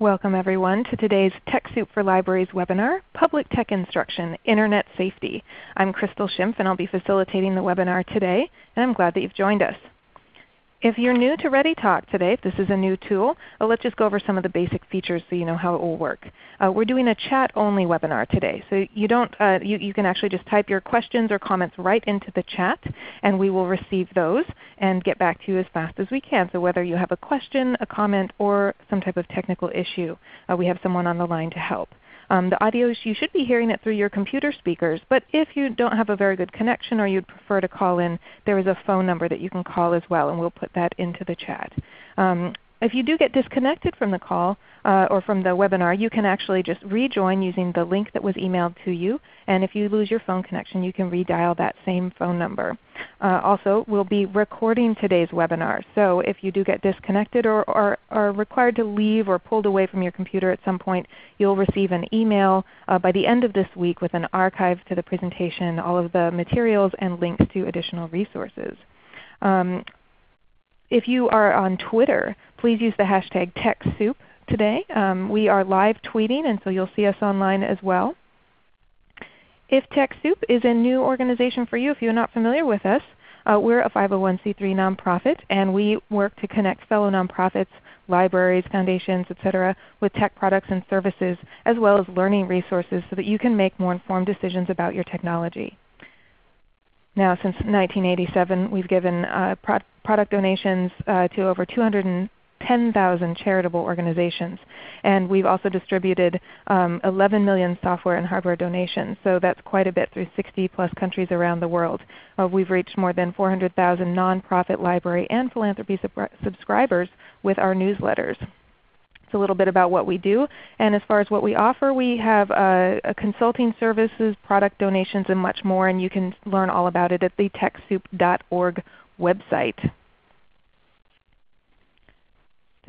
Welcome everyone to today's TechSoup for Libraries webinar, Public Tech Instruction, Internet Safety. I'm Crystal Schimpf and I'll be facilitating the webinar today, and I'm glad that you've joined us. If you're new to ReadyTalk today, if this is a new tool, uh, let's just go over some of the basic features so you know how it will work. Uh, we're doing a chat-only webinar today. So you, don't, uh, you, you can actually just type your questions or comments right into the chat, and we will receive those and get back to you as fast as we can. So whether you have a question, a comment, or some type of technical issue, uh, we have someone on the line to help. Um, the audio, you should be hearing it through your computer speakers, but if you don't have a very good connection or you'd prefer to call in, there is a phone number that you can call as well, and we'll put that into the chat. Um, if you do get disconnected from the call uh, or from the webinar, you can actually just rejoin using the link that was emailed to you. And if you lose your phone connection, you can redial that same phone number. Uh, also, we'll be recording today's webinar. So if you do get disconnected or, are required to leave or pulled away from your computer at some point, you'll receive an email uh, by the end of this week with an archive to the presentation, all of the materials, and links to additional resources. Um, if you are on Twitter, please use the hashtag TechSoup today. Um, we are live tweeting, and so you'll see us online as well. If TechSoup is a new organization for you, if you're not familiar with us, uh, we're a 501c3 nonprofit, and we work to connect fellow nonprofits, libraries, foundations, etc., with tech products and services, as well as learning resources so that you can make more informed decisions about your technology. Now since 1987 we've given uh, product donations uh, to over 210,000 charitable organizations. And we've also distributed um, 11 million software and hardware donations. So that's quite a bit through 60 plus countries around the world. Uh, we've reached more than 400,000 nonprofit library and philanthropy sub subscribers with our newsletters. It's a little bit about what we do. And as far as what we offer, we have uh, consulting services, product donations, and much more. And you can learn all about it at the TechSoup.org website.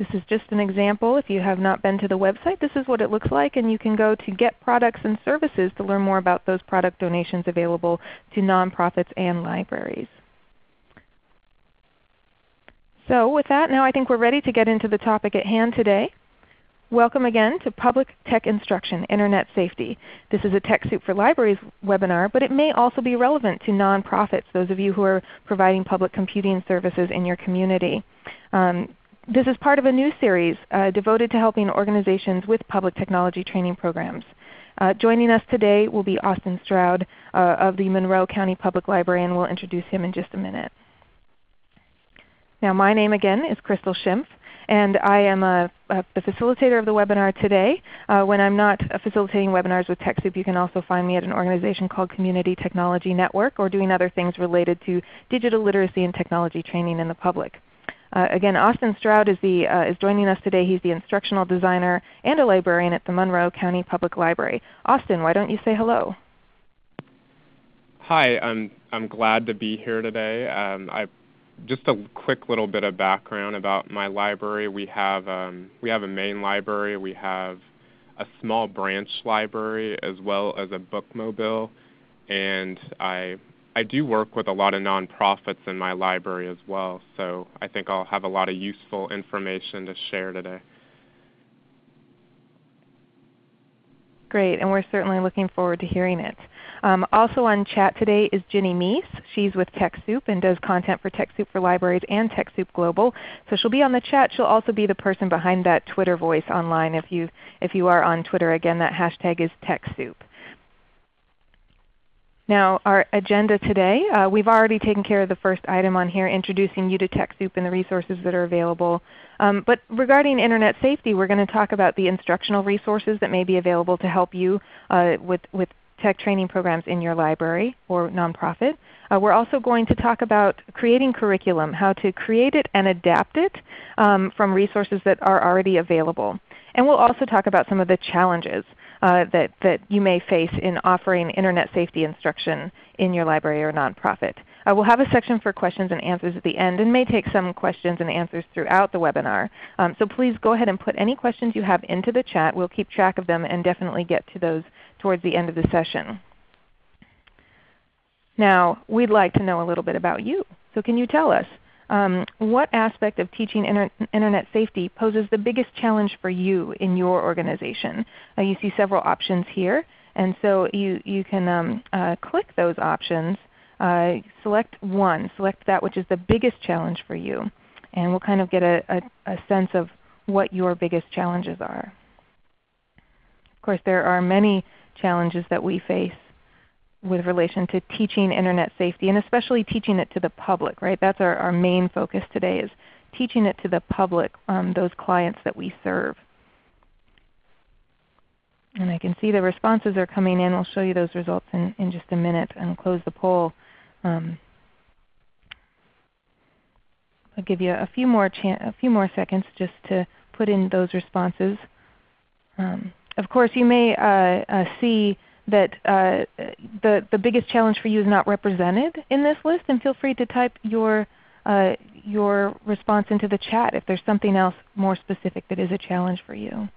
This is just an example. If you have not been to the website, this is what it looks like. And you can go to Get Products and Services to learn more about those product donations available to nonprofits and libraries. So with that, now I think we're ready to get into the topic at hand today. Welcome again to Public Tech Instruction, Internet Safety. This is a TechSoup for Libraries webinar, but it may also be relevant to nonprofits, those of you who are providing public computing services in your community. Um, this is part of a new series uh, devoted to helping organizations with public technology training programs. Uh, joining us today will be Austin Stroud uh, of the Monroe County Public Library, and we'll introduce him in just a minute. Now my name again is Crystal Schimpf. And I am a, a, the facilitator of the webinar today. Uh, when I'm not facilitating webinars with TechSoup, you can also find me at an organization called Community Technology Network or doing other things related to digital literacy and technology training in the public. Uh, again, Austin Stroud is, the, uh, is joining us today. He's the instructional designer and a librarian at the Monroe County Public Library. Austin, why don't you say hello? Hi, I'm, I'm glad to be here today. Um, I just a quick little bit of background about my library. We have um, we have a main library. We have a small branch library as well as a bookmobile, and I I do work with a lot of nonprofits in my library as well. So I think I'll have a lot of useful information to share today. Great, and we're certainly looking forward to hearing it. Um, also on chat today is Ginny Mies. She's with TechSoup and does content for TechSoup for Libraries and TechSoup Global. So she'll be on the chat. She'll also be the person behind that Twitter voice online if you, if you are on Twitter. Again, that hashtag is TechSoup. Now our agenda today, uh, we've already taken care of the first item on here, introducing you to TechSoup and the resources that are available. Um, but regarding Internet safety, we're going to talk about the instructional resources that may be available to help you uh, with, with tech training programs in your library or nonprofit. Uh, we're also going to talk about creating curriculum, how to create it and adapt it um, from resources that are already available. And we'll also talk about some of the challenges uh, that, that you may face in offering Internet safety instruction in your library or nonprofit. Uh, we'll have a section for questions and answers at the end and may take some questions and answers throughout the webinar. Um, so please go ahead and put any questions you have into the chat. We'll keep track of them and definitely get to those towards the end of the session. Now we'd like to know a little bit about you. So can you tell us um, what aspect of teaching inter Internet safety poses the biggest challenge for you in your organization? Uh, you see several options here. And so you, you can um, uh, click those options, uh, select one, select that which is the biggest challenge for you. And we'll kind of get a, a, a sense of what your biggest challenges are. Of course, there are many challenges that we face with relation to teaching Internet safety, and especially teaching it to the public. Right? That's our, our main focus today is teaching it to the public, um, those clients that we serve. And I can see the responses are coming in. We'll show you those results in, in just a minute and close the poll. Um, I'll give you a few more a few more seconds just to put in those responses. Um, of course, you may uh, uh, see that uh, the, the biggest challenge for you is not represented in this list, and feel free to type your, uh, your response into the chat if there's something else more specific that is a challenge for you.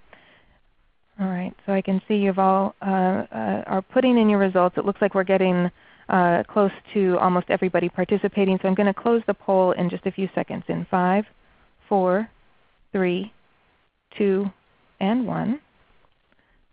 All right, so I can see you've all uh, uh, are putting in your results. It looks like we're getting uh, close to almost everybody participating. So I'm going to close the poll in just a few seconds in 5, 4, 3, 2, and 1.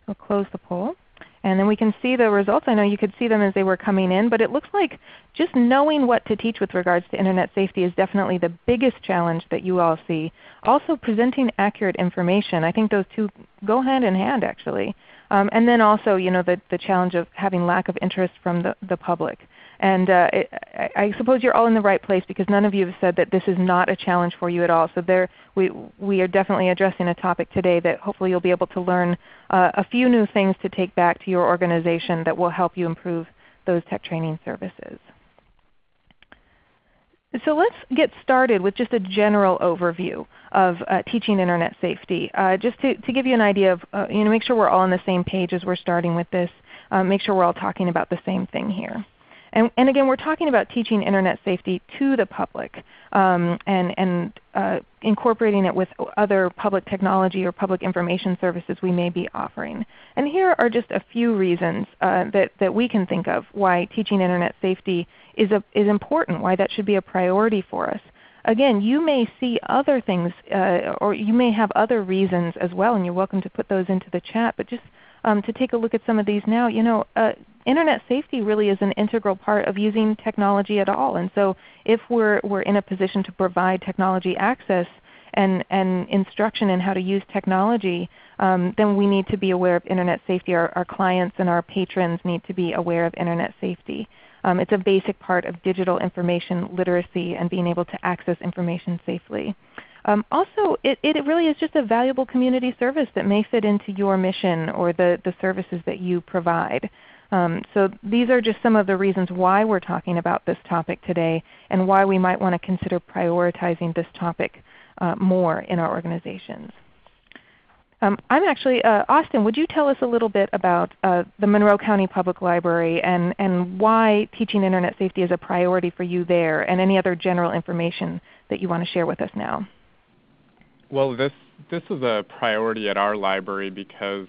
We'll close the poll. And then we can see the results. I know you could see them as they were coming in, but it looks like just knowing what to teach with regards to Internet safety is definitely the biggest challenge that you all see. Also presenting accurate information. I think those two go hand in hand actually. Um, and then also you know, the, the challenge of having lack of interest from the, the public. And uh, it, I, suppose you're all in the right place because none of you have said that this is not a challenge for you at all. So there, we, we are definitely addressing a topic today that hopefully you'll be able to learn uh, a few new things to take back to your organization that will help you improve those tech training services. So let's get started with just a general overview of uh, teaching Internet safety. Uh, just to, to, give you an idea of, uh, you know, make sure we're all on the same page as we're starting with this. Uh, make sure we're all talking about the same thing here. And, and, again, we're talking about teaching Internet safety to the public um, and, and uh, incorporating it with other public technology or public information services we may be offering. And here are just a few reasons uh, that, that we can think of why teaching Internet safety is, a, is important, why that should be a priority for us. Again, you may see other things uh, or you may have other reasons as well, and you're welcome to put those into the chat. But just um, to take a look at some of these now, you know, uh, Internet safety really is an integral part of using technology at all. And so if we're, we're in a position to provide technology access and, and instruction in how to use technology, um, then we need to be aware of Internet safety. Our, our clients and our patrons need to be aware of Internet safety. Um, it's a basic part of digital information literacy and being able to access information safely. Um, also, it, it really is just a valuable community service that may fit into your mission or the, the services that you provide. Um, so these are just some of the reasons why we're talking about this topic today and why we might want to consider prioritizing this topic uh, more in our organizations. Um, I'm actually, uh, Austin, would you tell us a little bit about uh, the Monroe County Public Library and, and why teaching Internet safety is a priority for you there and any other general information that you want to share with us now? Well, this, this is a priority at our library because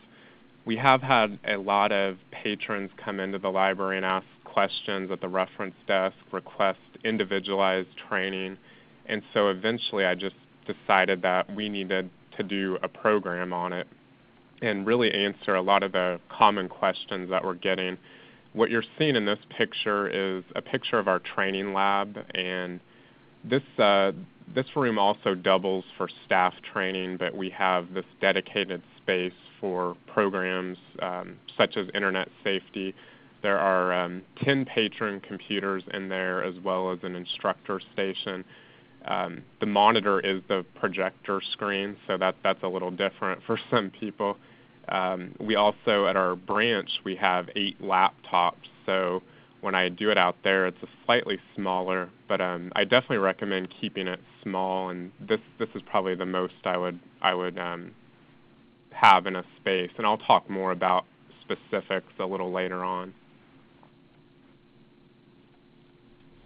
we have had a lot of patrons come into the library and ask questions at the reference desk, request individualized training. And so eventually I just decided that we needed to do a program on it and really answer a lot of the common questions that we're getting. What you're seeing in this picture is a picture of our training lab and this, uh, this room also doubles for staff training, but we have this dedicated space for programs um, such as Internet safety. There are um, 10 patron computers in there as well as an instructor station. Um, the monitor is the projector screen, so that, that's a little different for some people. Um, we also, at our branch, we have eight laptops, so when I do it out there, it's a slightly smaller, but um, I definitely recommend keeping it small. And this this is probably the most I would I would um, have in a space. And I'll talk more about specifics a little later on.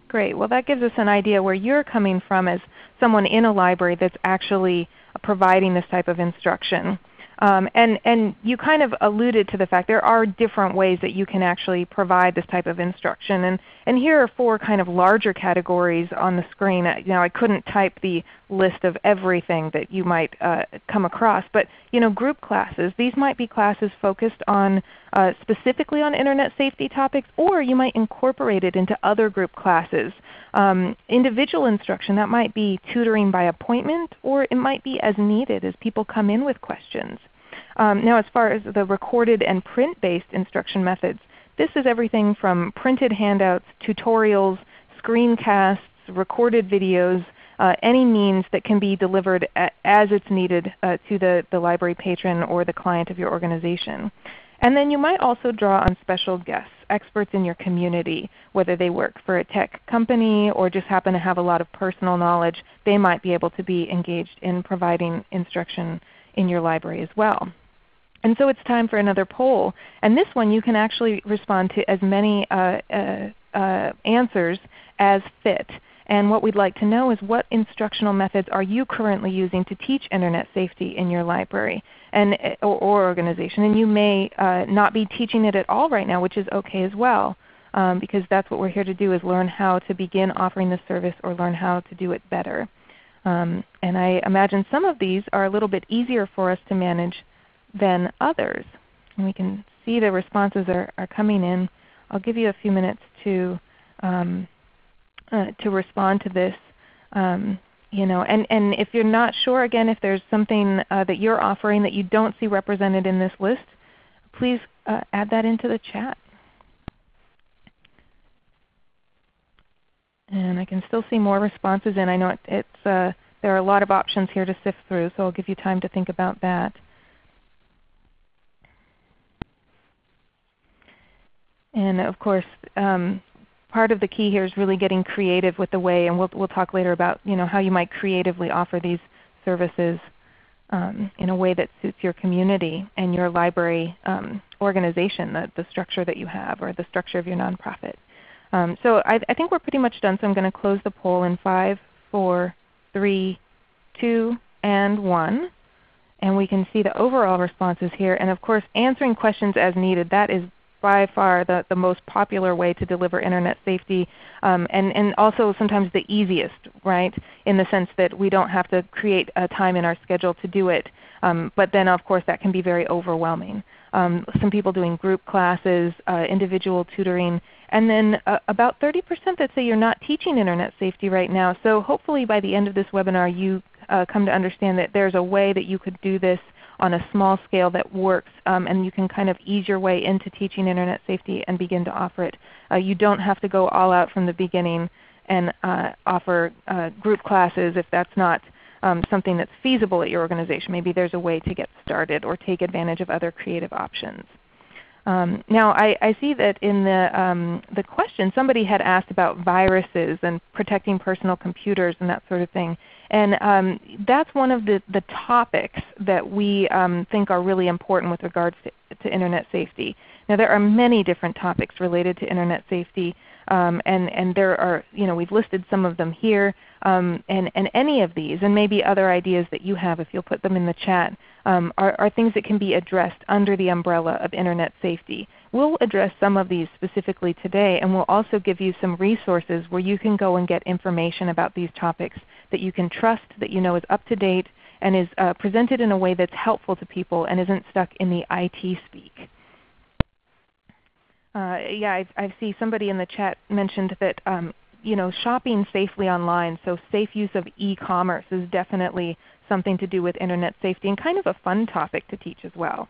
Great. Well, that gives us an idea where you're coming from as someone in a library that's actually providing this type of instruction. Um, and, and you kind of alluded to the fact there are different ways that you can actually provide this type of instruction. And, and here are four kind of larger categories on the screen. Now I couldn't type the list of everything that you might uh, come across, but you know, group classes, these might be classes focused on uh, specifically on Internet safety topics, or you might incorporate it into other group classes. Um, individual instruction, that might be tutoring by appointment, or it might be as needed as people come in with questions. Um, now as far as the recorded and print-based instruction methods, this is everything from printed handouts, tutorials, screencasts, recorded videos, uh, any means that can be delivered as it's needed uh, to the, the library patron or the client of your organization. And then you might also draw on special guests, experts in your community, whether they work for a tech company or just happen to have a lot of personal knowledge, they might be able to be engaged in providing instruction in your library as well. And so it's time for another poll. And this one you can actually respond to as many uh, uh, uh, answers as fit. And what we'd like to know is what instructional methods are you currently using to teach Internet safety in your library and, or, or organization. And you may uh, not be teaching it at all right now, which is okay as well. Um, because that's what we're here to do is learn how to begin offering the service or learn how to do it better. Um, and I imagine some of these are a little bit easier for us to manage than others. And we can see the responses are, are coming in. I'll give you a few minutes to um, uh, to respond to this. Um, you know, and, and if you're not sure, again, if there's something uh, that you're offering that you don't see represented in this list, please uh, add that into the chat. And I can still see more responses in. I know it, it's, uh, there are a lot of options here to sift through, so I'll give you time to think about that. And of course, um, part of the key here is really getting creative with the way, and we'll, we'll talk later about you know, how you might creatively offer these services um, in a way that suits your community and your library um, organization, the, the structure that you have or the structure of your nonprofit. Um, so I, I, think we're pretty much done, so I'm going to close the poll in 5, 4, 3, 2, and 1. And we can see the overall responses here. And of course answering questions as needed, that is by far the, the most popular way to deliver Internet safety um, and, and also sometimes the easiest, right, in the sense that we don't have to create a time in our schedule to do it. Um, but then of course that can be very overwhelming. Um, some people doing group classes, uh, individual tutoring, and then uh, about 30% that say you're not teaching Internet safety right now. So hopefully by the end of this webinar you uh, come to understand that there's a way that you could do this on a small scale that works um, and you can kind of ease your way into teaching Internet safety and begin to offer it. Uh, you don't have to go all out from the beginning and uh, offer uh, group classes if that's not um, something that's feasible at your organization. Maybe there's a way to get started or take advantage of other creative options. Um, now I, I, see that in the, um, the question somebody had asked about viruses and protecting personal computers and that sort of thing. And um, that's one of the, the topics that we um, think are really important with regards to, to, Internet safety. Now there are many different topics related to Internet safety. Um, and, and there are, you know, we've listed some of them here. Um, and, and any of these, and maybe other ideas that you have if you'll put them in the chat, um, are, are things that can be addressed under the umbrella of Internet safety. We'll address some of these specifically today, and we'll also give you some resources where you can go and get information about these topics that you can trust, that you know is up to date, and is uh, presented in a way that's helpful to people and isn't stuck in the IT speak. Uh, yeah, I, I, see somebody in the chat mentioned that um, you know, shopping safely online, so safe use of e-commerce is definitely something to do with Internet safety and kind of a fun topic to teach as well.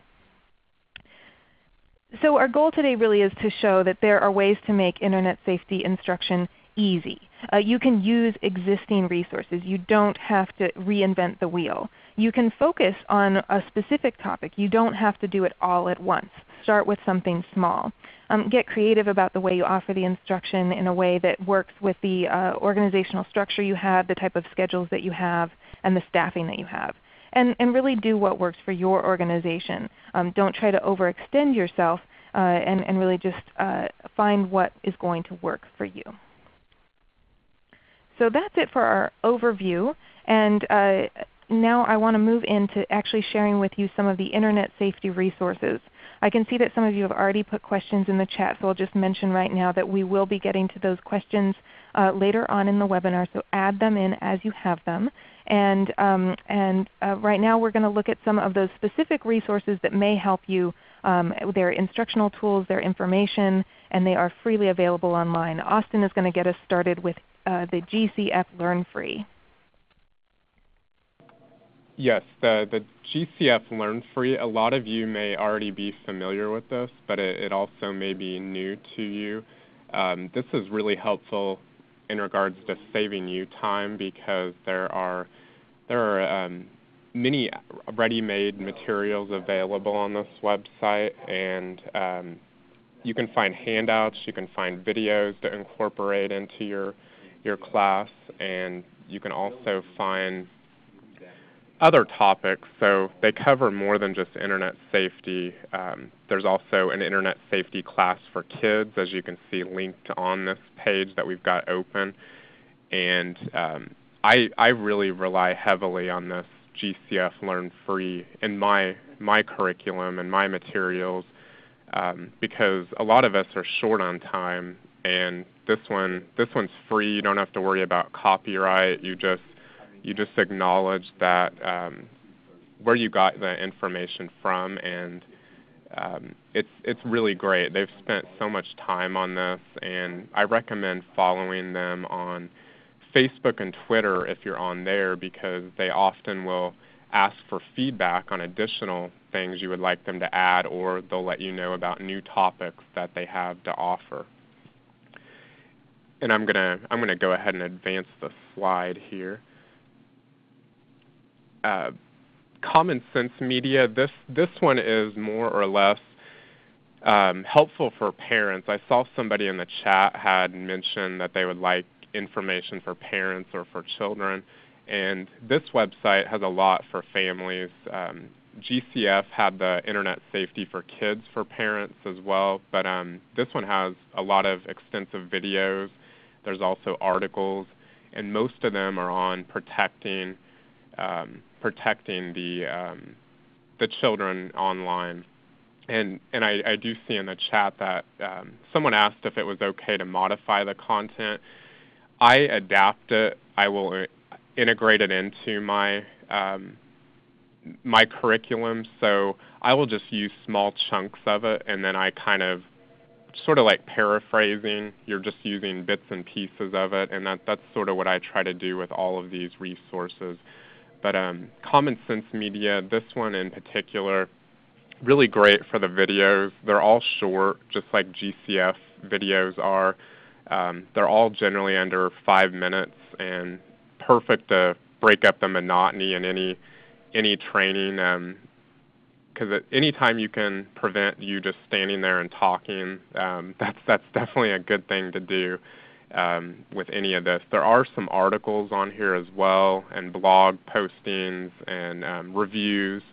So our goal today really is to show that there are ways to make Internet safety instruction easy. Uh, you can use existing resources. You don't have to reinvent the wheel. You can focus on a specific topic. You don't have to do it all at once. Start with something small. Um, get creative about the way you offer the instruction in a way that works with the uh, organizational structure you have, the type of schedules that you have, and the staffing that you have. And, and really do what works for your organization. Um, don't try to overextend yourself uh, and, and really just uh, find what is going to work for you. So that's it for our overview. And uh, now I want to move into actually sharing with you some of the Internet safety resources. I can see that some of you have already put questions in the chat, so I'll just mention right now that we will be getting to those questions uh, later on in the webinar, so add them in as you have them. And, um, and uh, right now we're going to look at some of those specific resources that may help you. Um, their instructional tools, their information, and they are freely available online. Austin is going to get us started with uh, the GCF Learn Free. Yes, the, the GCF Learn Free, a lot of you may already be familiar with this, but it, it also may be new to you. Um, this is really helpful in regards to saving you time because there are, there are um, many ready-made materials available on this website and um, you can find handouts, you can find videos to incorporate into your, your class, and you can also find other topics. So they cover more than just Internet safety. Um, there's also an Internet safety class for kids, as you can see linked on this page that we've got open. And um, I, I really rely heavily on this GCF Learn Free in my, my curriculum and my materials um, because a lot of us are short on time and this one this one's free. You don't have to worry about copyright. You just you just acknowledge that um, where you got the information from, and um, it's it's really great. They've spent so much time on this, and I recommend following them on Facebook and Twitter if you're on there because they often will ask for feedback on additional things you would like them to add, or they'll let you know about new topics that they have to offer. And I'm gonna I'm gonna go ahead and advance the slide here uh, common sense media, this, this one is more or less um, helpful for parents. I saw somebody in the chat had mentioned that they would like information for parents or for children. And this website has a lot for families. Um, GCF had the Internet Safety for Kids for parents as well, but um, this one has a lot of extensive videos. There's also articles, and most of them are on protecting um, protecting the um, the children online. And and I, I, do see in the chat that um, someone asked if it was okay to modify the content. I adapt it. I will uh, integrate it into my um, my curriculum. So I will just use small chunks of it, and then I kind of sort of like paraphrasing. You're just using bits and pieces of it, and that, that's sort of what I try to do with all of these resources. But um, Common Sense Media, this one in particular, really great for the videos. They're all short, just like GCF videos are. Um, they're all generally under five minutes and perfect to break up the monotony in any any training. Because um, anytime you can prevent you just standing there and talking, um, that's that's definitely a good thing to do um, with any of this. There are some articles on here as well, and blog postings and um, reviews.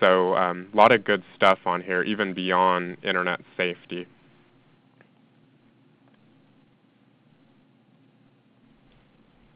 So um, a lot of good stuff on here, even beyond Internet safety.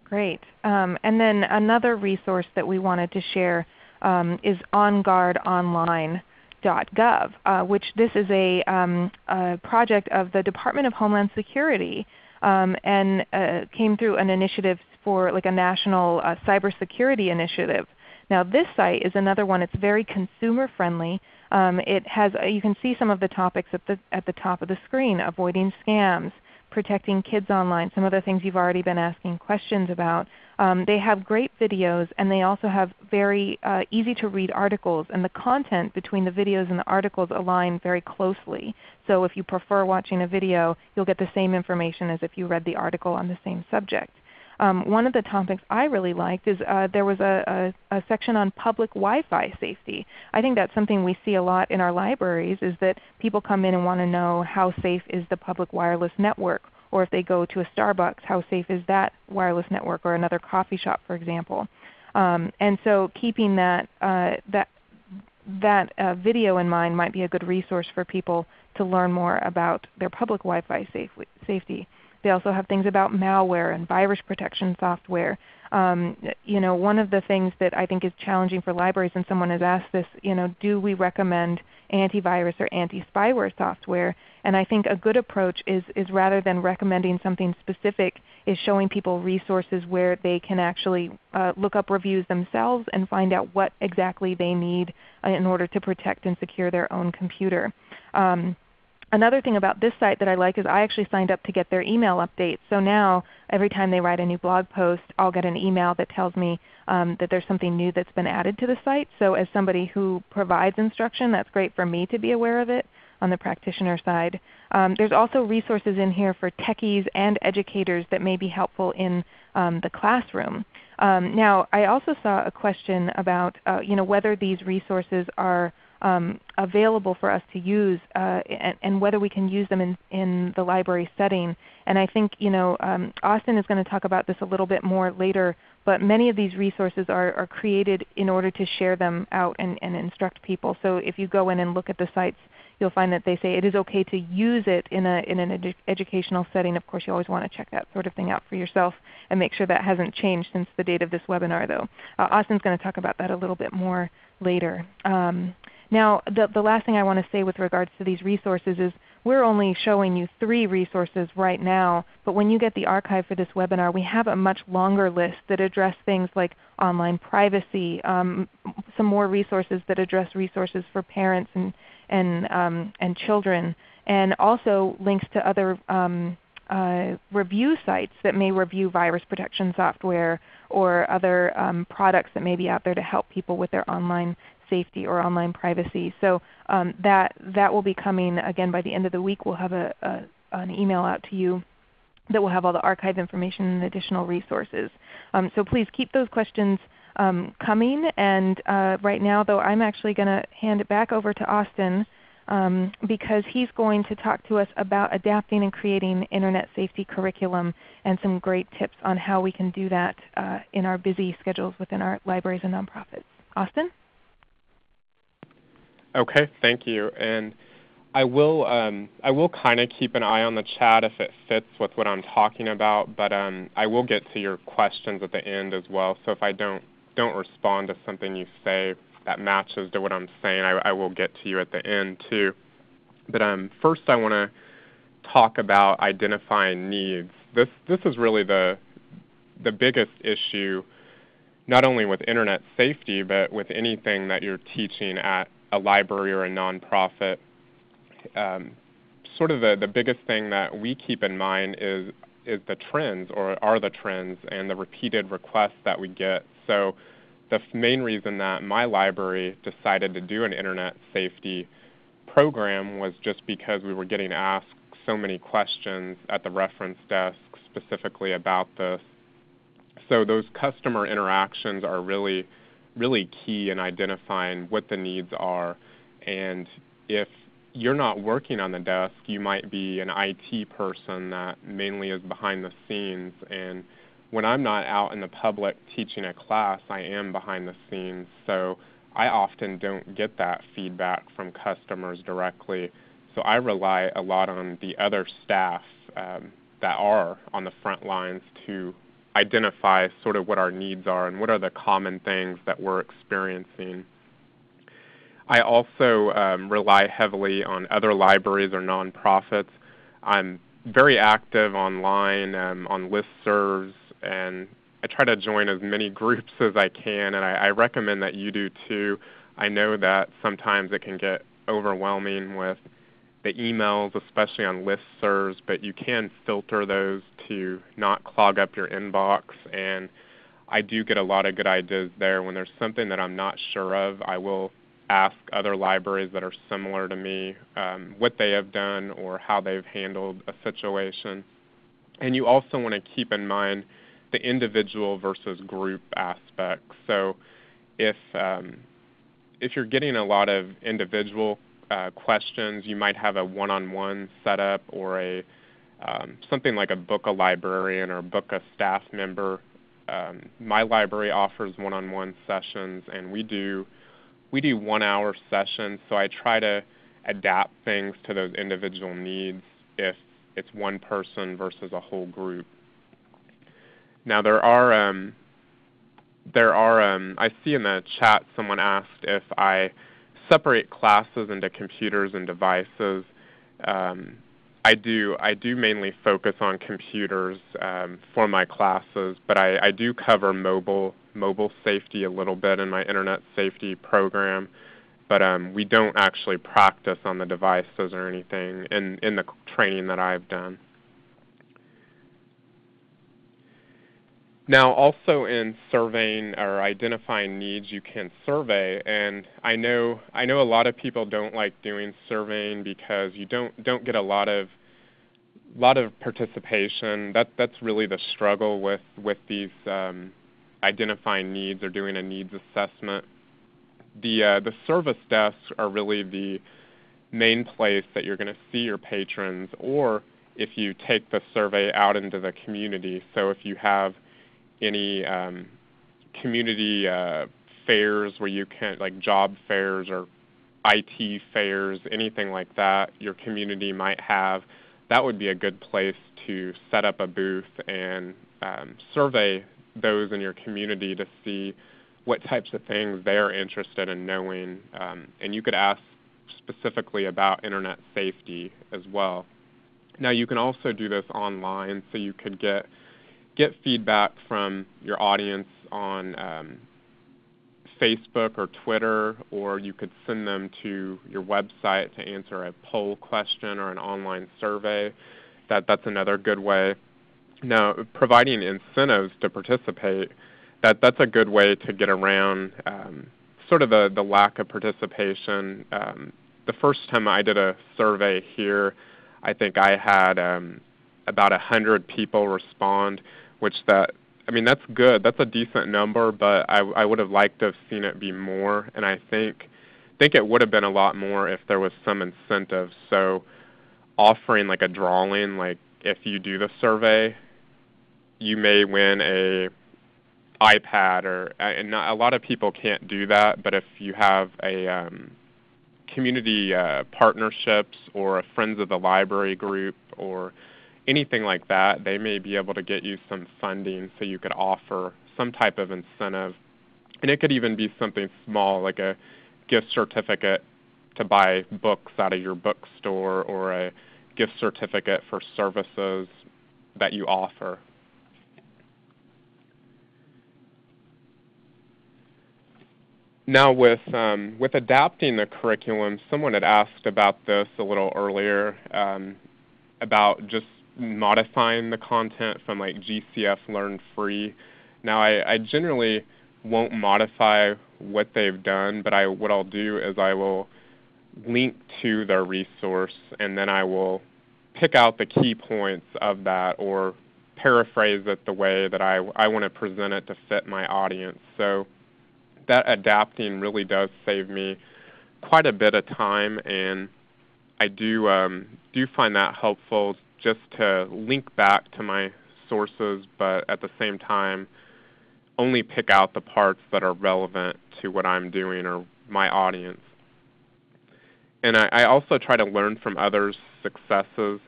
Great. Um, and then another resource that we wanted to share um, is OnGuardOnline.gov, uh, which this is a, um, a, project of the Department of Homeland Security um, and uh, came through an initiative for like a national uh, cybersecurity initiative. Now this site is another one. It's very consumer friendly. Um, it has uh, you can see some of the topics at the at the top of the screen: avoiding scams, protecting kids online, some of the things you've already been asking questions about. Um, they have great videos and they also have very uh, easy to read articles and the content between the videos and the articles align very closely. So if you prefer watching a video, you'll get the same information as if you read the article on the same subject. Um, one of the topics I really liked is uh, there was a, a, a, section on public Wi-Fi safety. I think that's something we see a lot in our libraries is that people come in and want to know how safe is the public wireless network or if they go to a Starbucks, how safe is that wireless network or another coffee shop for example. Um, and so keeping that, uh, that, that uh, video in mind might be a good resource for people to learn more about their public Wi-Fi safe, safety. They also have things about malware and virus protection software. Um, you know, one of the things that I think is challenging for libraries, and someone has asked this, you know, do we recommend antivirus or anti-spyware software? And I think a good approach is, is rather than recommending something specific, is showing people resources where they can actually uh, look up reviews themselves and find out what exactly they need uh, in order to protect and secure their own computer. Um, Another thing about this site that I like is I actually signed up to get their email updates. So now every time they write a new blog post, I'll get an email that tells me um, that there's something new that's been added to the site. So as somebody who provides instruction, that's great for me to be aware of it on the practitioner side. Um, there's also resources in here for techies and educators that may be helpful in um, the classroom. Um, now I also saw a question about uh, you know, whether these resources are um, available for us to use uh, and, and, whether we can use them in, in the library setting. And I think you know, um, Austin is going to talk about this a little bit more later, but many of these resources are, are created in order to share them out and, and instruct people. So if you go in and look at the sites, you'll find that they say it is okay to use it in, a, in an edu educational setting. Of course, you always want to check that sort of thing out for yourself and make sure that hasn't changed since the date of this webinar though. Uh, Austin's going to talk about that a little bit more later. Um, now the, the last thing I want to say with regards to these resources is we're only showing you three resources right now, but when you get the archive for this webinar, we have a much longer list that address things like online privacy, um, some more resources that address resources for parents and, and, um, and children, and also links to other um, uh, review sites that may review virus protection software or other um, products that may be out there to help people with their online safety or online privacy. So um, that, that will be coming again by the end of the week. We'll have a, a, an email out to you that will have all the archive information and additional resources. Um, so please keep those questions um, coming. And uh, right now though I'm actually going to hand it back over to Austin um, because he's going to talk to us about adapting and creating Internet safety curriculum and some great tips on how we can do that uh, in our busy schedules within our libraries and nonprofits. Austin? Okay, thank you. And I will um, I will kind of keep an eye on the chat if it fits with what I'm talking about, but um, I will get to your questions at the end as well. So if I don't don't respond to something you say that matches to what I'm saying, I, I will get to you at the end too. But um, first, I want to talk about identifying needs. This this is really the the biggest issue, not only with internet safety, but with anything that you're teaching at a library or a nonprofit, um, sort of the, the biggest thing that we keep in mind is is the trends or are the trends and the repeated requests that we get. So the main reason that my library decided to do an internet safety program was just because we were getting asked so many questions at the reference desk specifically about this. So those customer interactions are really really key in identifying what the needs are. And if you're not working on the desk, you might be an IT person that mainly is behind the scenes. And when I'm not out in the public teaching a class, I am behind the scenes. So I often don't get that feedback from customers directly. So I rely a lot on the other staff um, that are on the front lines to identify sort of what our needs are and what are the common things that we're experiencing. I also um, rely heavily on other libraries or nonprofits. I'm very active online um, on listservs, and I try to join as many groups as I can, and I, I recommend that you do too. I know that sometimes it can get overwhelming with the emails, especially on listservs, but you can filter those to not clog up your inbox. And I do get a lot of good ideas there. When there's something that I'm not sure of, I will ask other libraries that are similar to me um, what they have done or how they've handled a situation. And you also want to keep in mind the individual versus group aspect. So if um, if you're getting a lot of individual uh, questions. You might have a one-on-one setup or a um, something like a book a librarian or book a staff member. Um, my library offers one-on-one sessions, and we do we do one-hour sessions. So I try to adapt things to those individual needs. If it's one person versus a whole group. Now there are um, there are um, I see in the chat someone asked if I separate classes into computers and devices. Um, I do. I do mainly focus on computers um, for my classes, but I, I, do cover mobile mobile safety a little bit in my internet safety program. But um, we don't actually practice on the devices or anything in in the training that I've done. Now, also in surveying or identifying needs, you can survey, and I know I know a lot of people don't like doing surveying because you don't don't get a lot of lot of participation. That that's really the struggle with with these um, identifying needs or doing a needs assessment. The uh, the service desks are really the main place that you're going to see your patrons, or if you take the survey out into the community. So if you have any um, community uh, fairs where you can, like job fairs or IT fairs, anything like that, your community might have, that would be a good place to set up a booth and um, survey those in your community to see what types of things they're interested in knowing. Um, and you could ask specifically about internet safety as well. Now you can also do this online, so you could get get feedback from your audience on um, Facebook or Twitter, or you could send them to your website to answer a poll question or an online survey. That, that's another good way. Now, providing incentives to participate, that, that's a good way to get around um, sort of the, the lack of participation. Um, the first time I did a survey here, I think I had um, about 100 people respond which that I mean that's good. That's a decent number, but I I would have liked to have seen it be more, and I think think it would have been a lot more if there was some incentive. So offering like a drawing, like if you do the survey, you may win a iPad or and not, a lot of people can't do that, but if you have a um, community uh, partnerships or a friends of the library group or anything like that, they may be able to get you some funding so you could offer some type of incentive. And it could even be something small like a gift certificate to buy books out of your bookstore or a gift certificate for services that you offer. Now with, um, with adapting the curriculum, someone had asked about this a little earlier um, about just modifying the content from like GCF Learn Free. Now I, I generally won't modify what they've done, but I what I'll do is I will link to their resource and then I will pick out the key points of that or paraphrase it the way that I, I want to present it to fit my audience. So that adapting really does save me quite a bit of time and I do um, do find that helpful just to link back to my sources, but at the same time, only pick out the parts that are relevant to what I'm doing or my audience. And I, I also try to learn from others' successes.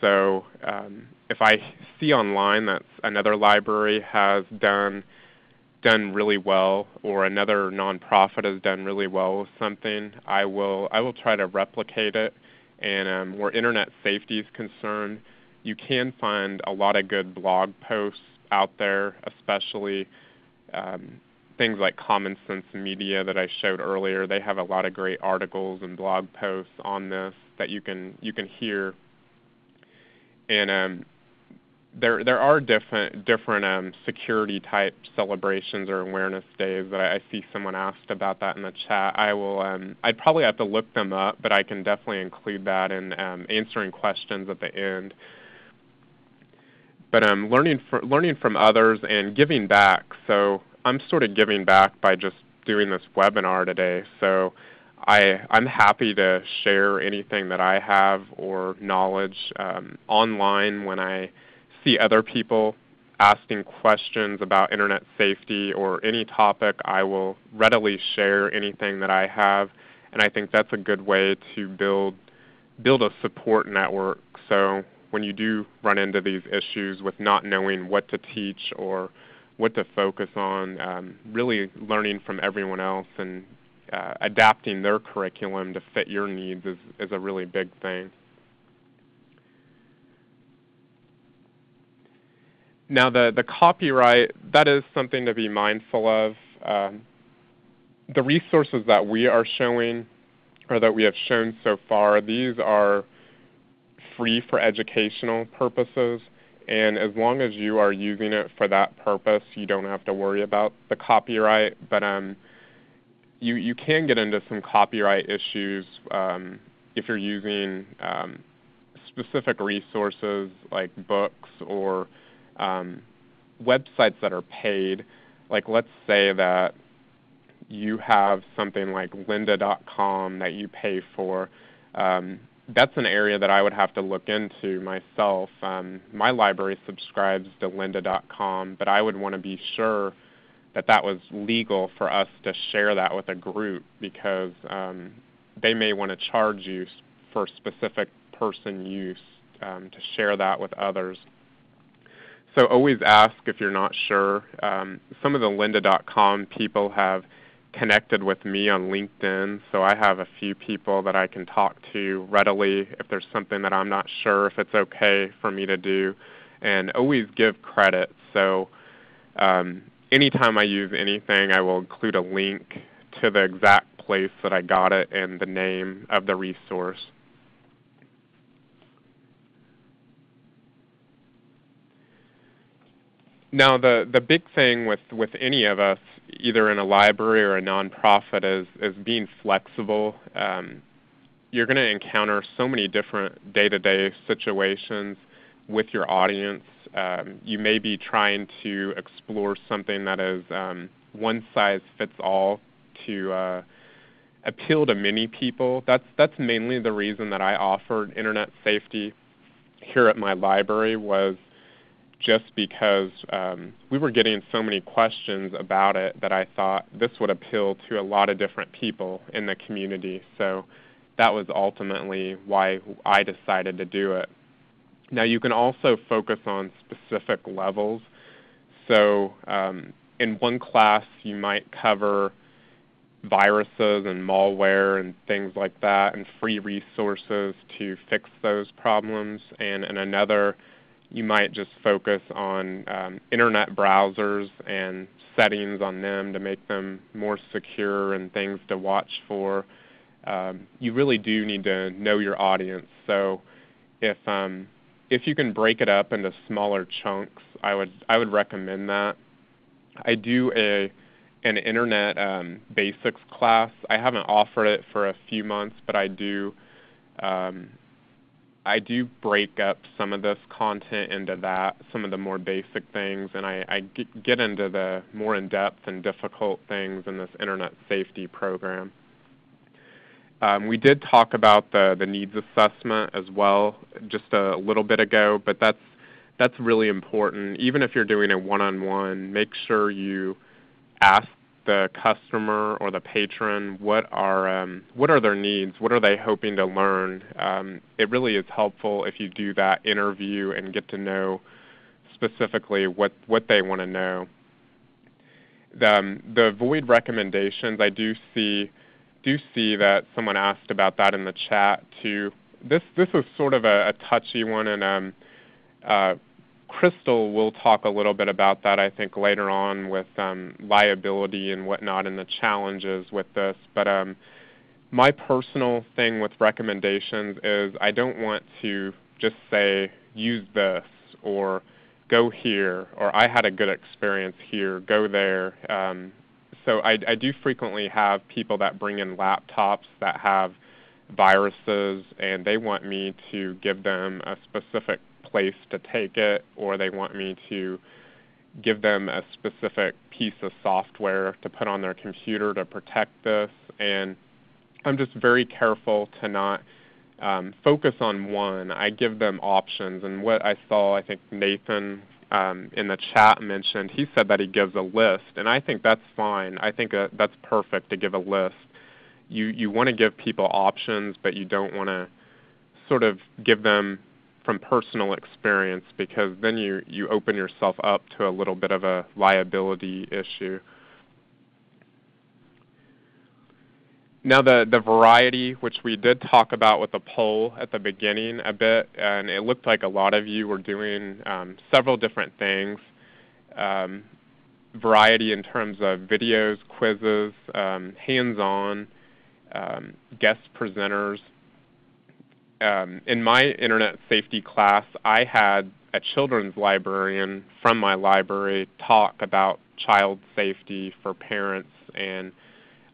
So um, if I see online that another library has done done really well or another nonprofit has done really well with something, I will I will try to replicate it and um, where internet safety is concerned, you can find a lot of good blog posts out there, especially um, things like Common Sense Media that I showed earlier. They have a lot of great articles and blog posts on this that you can you can hear. And um, there there are different different um, security type celebrations or awareness days that I, I, see someone asked about that in the chat. I will um, I'd probably have to look them up, but I can definitely include that in um, answering questions at the end. But um, learning for, learning from others and giving back. So I'm sort of giving back by just doing this webinar today. So I, I'm happy to share anything that I have or knowledge um, online when I see other people asking questions about internet safety or any topic, I will readily share anything that I have, and I think that's a good way to build build a support network. So when you do run into these issues with not knowing what to teach or what to focus on, um, really learning from everyone else and uh, adapting their curriculum to fit your needs is, is a really big thing. Now the, the copyright, that is something to be mindful of. Um, the resources that we are showing or that we have shown so far, these are free for educational purposes. And as long as you are using it for that purpose, you don't have to worry about the copyright. But um, you, you can get into some copyright issues um, if you're using um, specific resources like books or um, websites that are paid. Like let's say that you have something like lynda.com that you pay for. Um, that's an area that I would have to look into myself. Um, my library subscribes to lynda.com, but I would want to be sure that that was legal for us to share that with a group because um, they may want to charge you for specific person use um, to share that with others. So always ask if you're not sure. Um, some of the lynda.com people have connected with me on LinkedIn, so I have a few people that I can talk to readily if there's something that I'm not sure if it's okay for me to do, and always give credit. So um, anytime I use anything, I will include a link to the exact place that I got it and the name of the resource. Now the, the big thing with, with any of us either in a library or a nonprofit is, is being flexible. Um, you're going to encounter so many different day-to-day situations with your audience. Um, you may be trying to explore something that is um, one size fits all to uh, appeal to many people. That's that's mainly the reason that I offered internet safety here at my library was just because um, we were getting so many questions about it that I thought this would appeal to a lot of different people in the community. So that was ultimately why I decided to do it. Now you can also focus on specific levels. So um, in one class you might cover viruses and malware and things like that and free resources to fix those problems. And in another you might just focus on um, internet browsers and settings on them to make them more secure and things to watch for. Um, you really do need to know your audience. So if um, if you can break it up into smaller chunks, I would I would recommend that. I do a an internet um, basics class. I haven't offered it for a few months, but I do um, I do break up some of this content into that, some of the more basic things, and I, I get into the more in-depth and difficult things in this internet safety program. Um, we did talk about the, the needs assessment as well just a little bit ago, but that's, that's really important. Even if you're doing a one-on-one, -on -one, make sure you ask the customer or the patron what are um, what are their needs? What are they hoping to learn? Um, it really is helpful if you do that interview and get to know specifically what what they want to know. The, um, the void recommendations I do see do see that someone asked about that in the chat too. This this is sort of a, a touchy one and um, uh, Crystal will talk a little bit about that, I think, later on with um, liability and whatnot and the challenges with this. But um, my personal thing with recommendations is I don't want to just say, use this, or go here, or I had a good experience here, go there. Um, so I, I do frequently have people that bring in laptops that have viruses, and they want me to give them a specific place to take it, or they want me to give them a specific piece of software to put on their computer to protect this. And I'm just very careful to not um, focus on one. I give them options. And what I saw, I think Nathan um, in the chat mentioned, he said that he gives a list. And I think that's fine. I think that that's perfect to give a list. You, you want to give people options, but you don't want to sort of give them from personal experience because then you, you open yourself up to a little bit of a liability issue. Now the, the variety, which we did talk about with the poll at the beginning a bit, and it looked like a lot of you were doing um, several different things. Um, variety in terms of videos, quizzes, um, hands-on, um, guest presenters. Um, in my internet safety class, I had a children's librarian from my library talk about child safety for parents and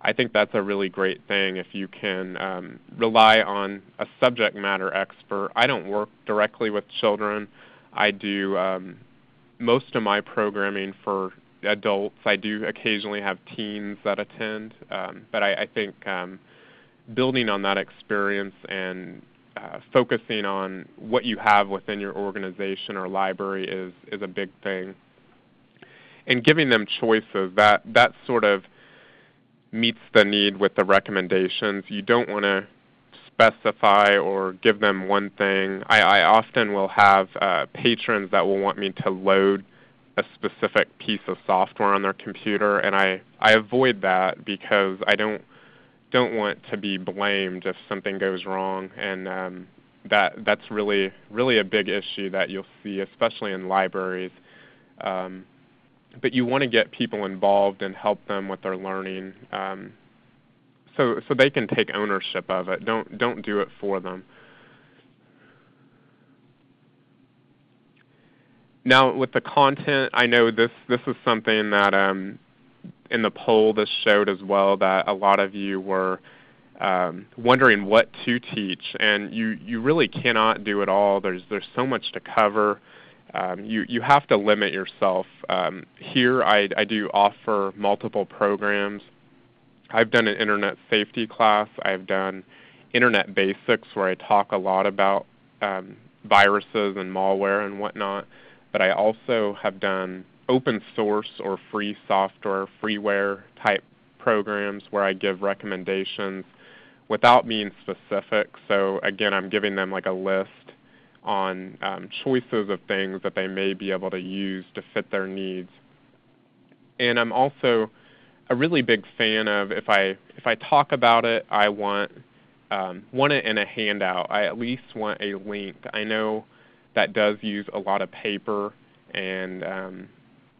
I think that's a really great thing if you can um, rely on a subject matter expert. I don't work directly with children. I do um, most of my programming for adults. I do occasionally have teens that attend, um, but I, I think um, building on that experience and uh, focusing on what you have within your organization or library is, is a big thing. And giving them choices, that, that sort of meets the need with the recommendations. You don't want to specify or give them one thing. I, I often will have uh, patrons that will want me to load a specific piece of software on their computer, and I, I avoid that because I don't don't want to be blamed if something goes wrong, and um, that that's really really a big issue that you'll see, especially in libraries. Um, but you want to get people involved and help them with their learning um, so, so they can take ownership of it. Don't, don't do it for them. Now with the content, I know this, this is something that um, in the poll this showed as well that a lot of you were um, wondering what to teach, and you, you really cannot do it all. There's, there's so much to cover um, you, you have to limit yourself. Um, here I, I do offer multiple programs. I've done an internet safety class. I've done internet basics where I talk a lot about um, viruses and malware and whatnot. But I also have done open source or free software, freeware type programs where I give recommendations without being specific. So again, I'm giving them like a list on um, choices of things that they may be able to use to fit their needs. And I'm also a really big fan of if I if I talk about it, I want um, want it in a handout. I at least want a link. I know that does use a lot of paper, and um,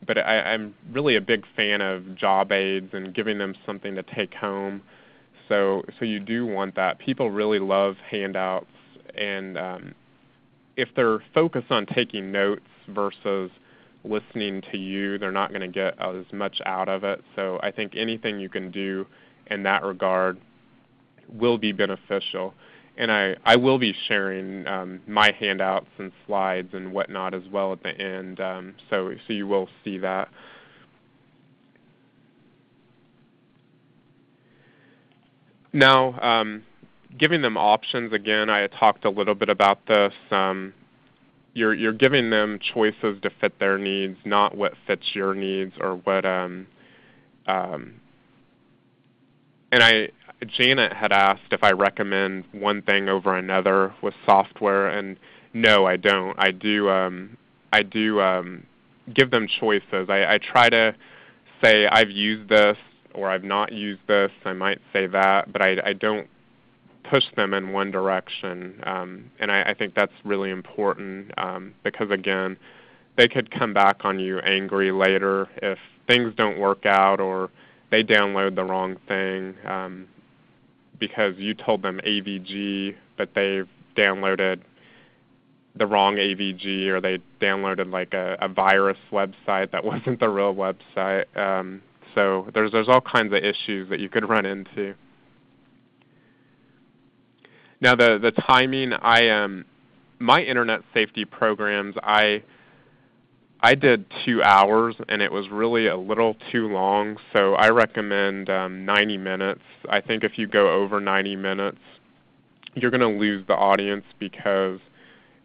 but I, I'm really a big fan of job aids and giving them something to take home. So so you do want that. People really love handouts, and um, if they're focused on taking notes versus listening to you, they're not going to get as much out of it. So I think anything you can do in that regard will be beneficial. And I, I will be sharing um, my handouts and slides and whatnot as well at the end, um, so, so you will see that. Now, um, giving them options, again, I talked a little bit about this. Um, you're, you're giving them choices to fit their needs, not what fits your needs or what. Um, um, and I, Janet had asked if I recommend one thing over another with software, and no, I don't. I do. Um, I do um, give them choices. I, I try to say I've used this or I've not used this. I might say that, but I, I don't push them in one direction. Um, and I, I, think that's really important um, because, again, they could come back on you angry later if things don't work out or they download the wrong thing um, because you told them AVG, but they've downloaded the wrong AVG or they downloaded like a, a virus website that wasn't the real website. Um, so there's there's all kinds of issues that you could run into. Now the the timing, I um, my internet safety programs, I I did two hours and it was really a little too long. So I recommend um, 90 minutes. I think if you go over 90 minutes, you're going to lose the audience because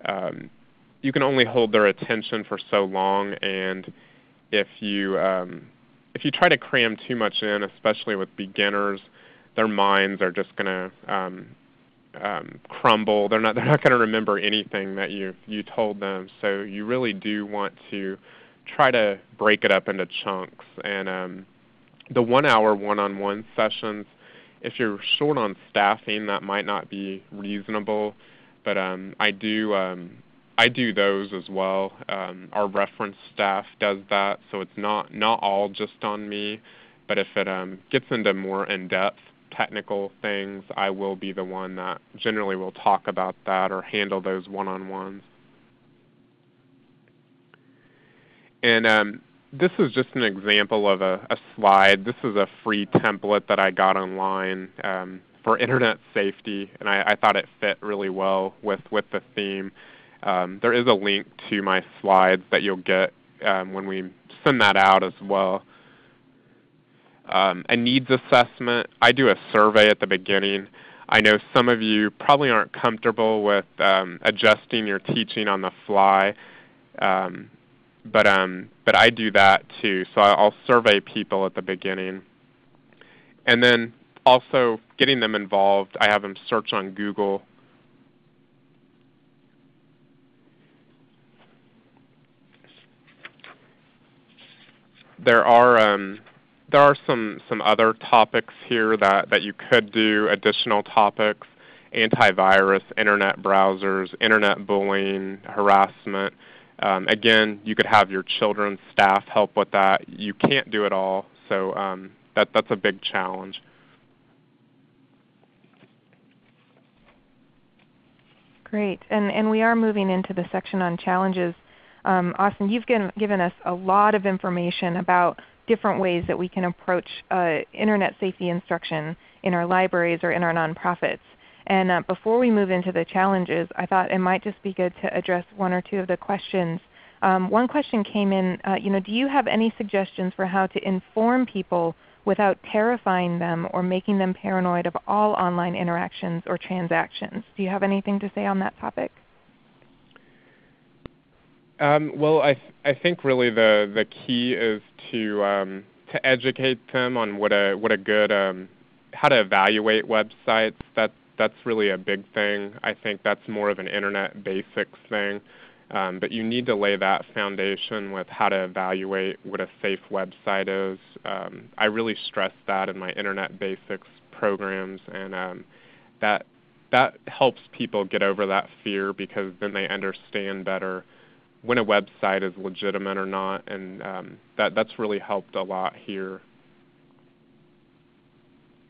um, you can only hold their attention for so long. And if you um, if you try to cram too much in, especially with beginners, their minds are just going to um, um, crumble. They're not they're not going to remember anything that you you told them. So you really do want to try to break it up into chunks. And um, the one-hour one-on-one sessions, if you're short on staffing, that might not be reasonable. But um, I do um, I do those as well. Um, our reference staff does that, so it's not not all just on me. But if it um, gets into more in-depth technical things, I will be the one that generally will talk about that or handle those one-on-ones. And um, this is just an example of a, a, slide. This is a free template that I got online um, for internet safety, and I, I, thought it fit really well with, with the theme. Um, there is a link to my slides that you'll get um, when we send that out as well um, a needs assessment. I do a survey at the beginning. I know some of you probably aren't comfortable with um, adjusting your teaching on the fly, um, but um, but I do that too. So I'll survey people at the beginning, and then also getting them involved. I have them search on Google. There are um, there are some, some other topics here that, that you could do, additional topics, antivirus, internet browsers, internet bullying, harassment. Um, again, you could have your children's staff help with that. You can't do it all, so um, that, that's a big challenge. Great. And, and we are moving into the section on challenges. Um, Austin, you've given, given us a lot of information about different ways that we can approach uh, Internet safety instruction in our libraries or in our nonprofits. And uh, before we move into the challenges, I thought it might just be good to address one or two of the questions. Um, one question came in, uh, you know, do you have any suggestions for how to inform people without terrifying them or making them paranoid of all online interactions or transactions? Do you have anything to say on that topic? Um, well, I, th I think really the, the key is to, um, to educate them on what a, what a good, um, how to evaluate websites. That, that's really a big thing. I think that's more of an Internet basics thing. Um, but you need to lay that foundation with how to evaluate what a safe website is. Um, I really stress that in my Internet basics programs, and um, that that helps people get over that fear because then they understand better when a website is legitimate or not, and um, that that's really helped a lot here.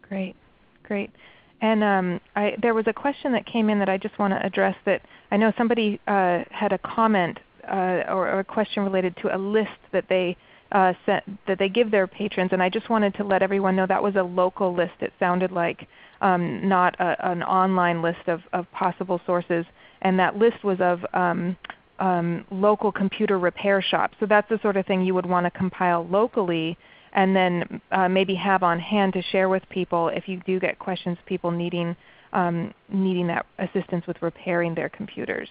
Great, great. And um, I, there was a question that came in that I just want to address. That I know somebody uh, had a comment uh, or, or, a question related to a list that they uh, sent, that they give their patrons, and I just wanted to let everyone know that was a local list. It sounded like um, not a, an online list of, of possible sources, and that list was of um, um, local computer repair shops. So that's the sort of thing you would want to compile locally and then uh, maybe have on hand to share with people if you do get questions, people needing, um, needing that assistance with repairing their computers.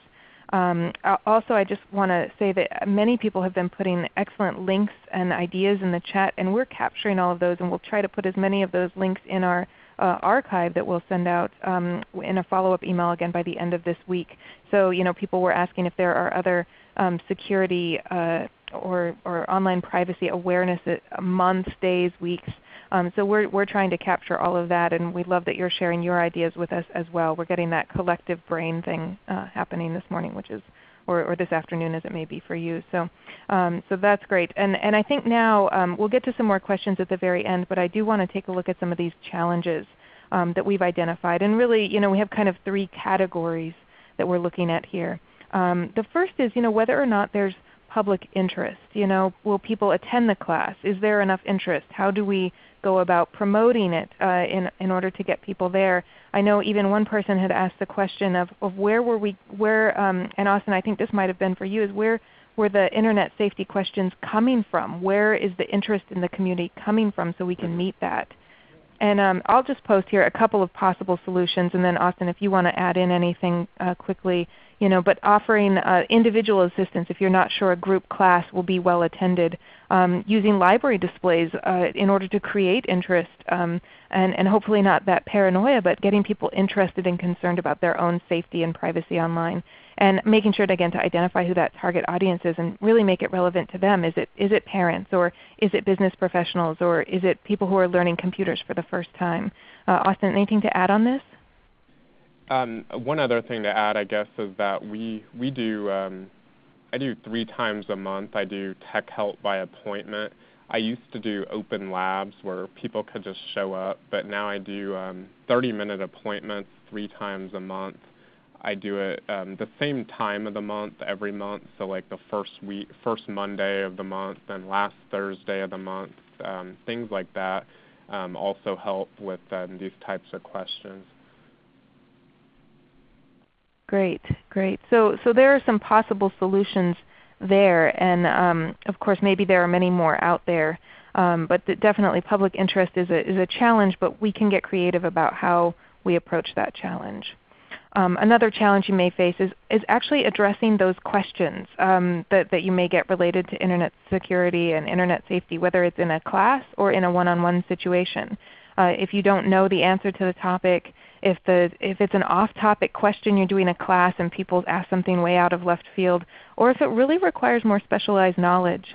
Um, also, I just want to say that many people have been putting excellent links and ideas in the chat, and we're capturing all of those, and we'll try to put as many of those links in our uh, archive that we'll send out um, in a follow-up email again by the end of this week. So you know, people were asking if there are other um, security uh, or, or online privacy awareness months, days, weeks. Um, so we're, we're trying to capture all of that, and we love that you're sharing your ideas with us as well. We're getting that collective brain thing uh, happening this morning, which is or, or this afternoon as it may be for you. So, um, so that's great. And, and I think now um, we'll get to some more questions at the very end, but I do want to take a look at some of these challenges um, that we've identified. And really, you know, we have kind of three categories that we're looking at here. Um, the first is you know, whether or not there's public interest. You know, will people attend the class? Is there enough interest? How do we go about promoting it uh, in, in order to get people there? I know even one person had asked the question of, of where were we, where, um, and Austin I think this might have been for you, is where were the Internet safety questions coming from? Where is the interest in the community coming from so we can meet that? And um, I'll just post here a couple of possible solutions, and then Austin, if you want to add in anything uh, quickly, you know, but offering uh, individual assistance if you're not sure a group class will be well attended, um, using library displays uh, in order to create interest um, and, and hopefully not that paranoia, but getting people interested and concerned about their own safety and privacy online. And making sure to, again to identify who that target audience is and really make it relevant to them. Is it, is it parents or is it business professionals or is it people who are learning computers for the first time? Uh, Austin, anything to add on this? Um, one other thing to add, I guess, is that we we do um, I do three times a month. I do tech help by appointment. I used to do open labs where people could just show up, but now I do um, 30-minute appointments three times a month. I do it um, the same time of the month every month, so like the first week, first Monday of the month, and last Thursday of the month. Um, things like that um, also help with um, these types of questions. Great, great. So, so there are some possible solutions there, and um, of course maybe there are many more out there. Um, but definitely public interest is a, is a challenge, but we can get creative about how we approach that challenge. Um, another challenge you may face is, is actually addressing those questions um, that, that you may get related to Internet security and Internet safety, whether it's in a class or in a one-on-one -on -one situation. Uh, if you don't know the answer to the topic, if, the, if it's an off-topic question you're doing a class and people ask something way out of left field, or if it really requires more specialized knowledge.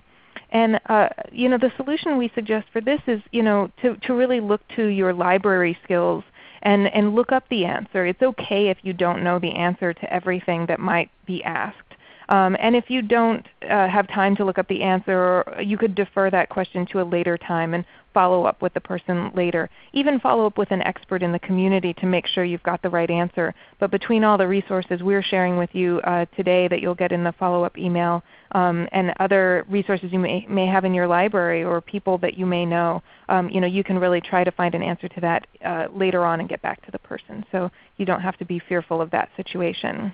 And uh, you know, the solution we suggest for this is you know, to, to really look to your library skills and, and look up the answer. It's okay if you don't know the answer to everything that might be asked. Um, and if you don't uh, have time to look up the answer, you could defer that question to a later time and follow up with the person later. Even follow up with an expert in the community to make sure you've got the right answer. But between all the resources we're sharing with you uh, today that you'll get in the follow-up email um, and other resources you may, may have in your library or people that you may know, um, you, know you can really try to find an answer to that uh, later on and get back to the person. So you don't have to be fearful of that situation.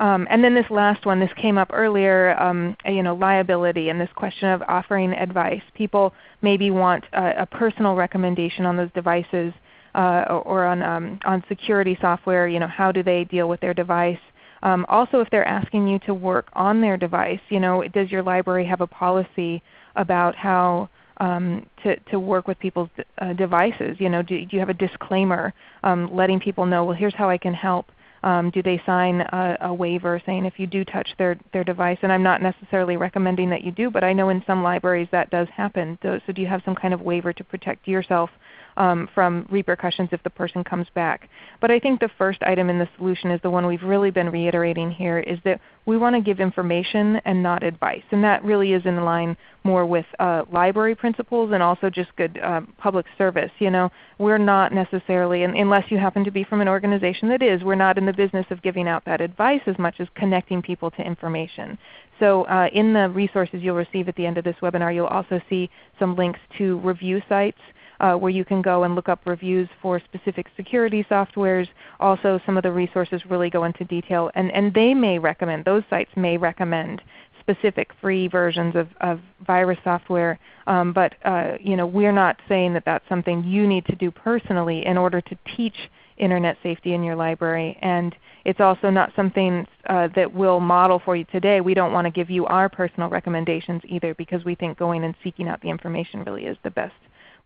Um, and then this last one, this came up earlier, um, you know, liability and this question of offering advice. People maybe want a, a personal recommendation on those devices uh, or, on, um, on security software. You know, how do they deal with their device? Um, also, if they're asking you to work on their device, you know, does your library have a policy about how um, to, to work with people's uh, devices? You know, do, do, you have a disclaimer um, letting people know, well, here's how I can help. Um, do they sign a, a, waiver saying if you do touch their, their device? And I'm not necessarily recommending that you do, but I know in some libraries that does happen. So, so do you have some kind of waiver to protect yourself um, from repercussions if the person comes back. But I think the first item in the solution is the one we've really been reiterating here is that we want to give information and not advice. And that really is in line more with uh, library principles and also just good uh, public service. You know, we're not necessarily, unless you happen to be from an organization that is, we're not in the business of giving out that advice as much as connecting people to information. So uh, in the resources you'll receive at the end of this webinar, you'll also see some links to review sites uh, where you can go and look up reviews for specific security softwares. Also some of the resources really go into detail and, and they may recommend, those sites may recommend specific free versions of, of virus software. Um, but uh, you know, we're not saying that that's something you need to do personally in order to teach Internet safety in your library. And it's also not something uh, that we'll model for you today. We don't want to give you our personal recommendations either because we think going and seeking out the information really is the best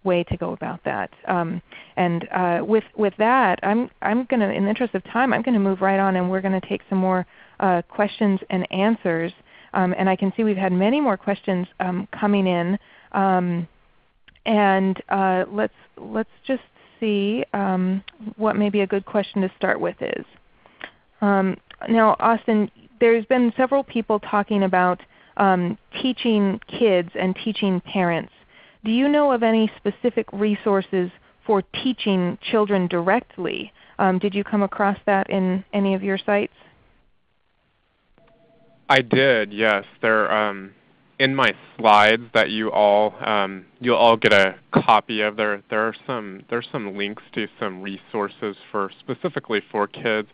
way to go about that. Um, and uh, with, with that, I'm, I'm going to, in the interest of time, I'm going to move right on and we're going to take some more uh, questions and answers. Um, and I can see we've had many more questions um, coming in. Um, and uh, let's, let's just see um, what maybe a good question to start with is. Um, now Austin, there's been several people talking about teaching kids and teaching parents do you know of any specific resources for teaching children directly? Um, did you come across that in any of your sites? I did, yes. There, um, in my slides that you all um, you'll all get a copy of. There, there are some there's some links to some resources for specifically for kids.